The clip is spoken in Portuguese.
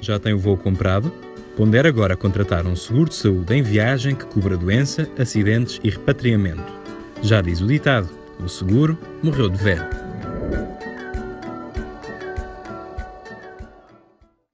Já tem o voo comprado? Pondera agora contratar um seguro de saúde em viagem que cubra doença, acidentes e repatriamento. Já diz o ditado: o seguro morreu de velho.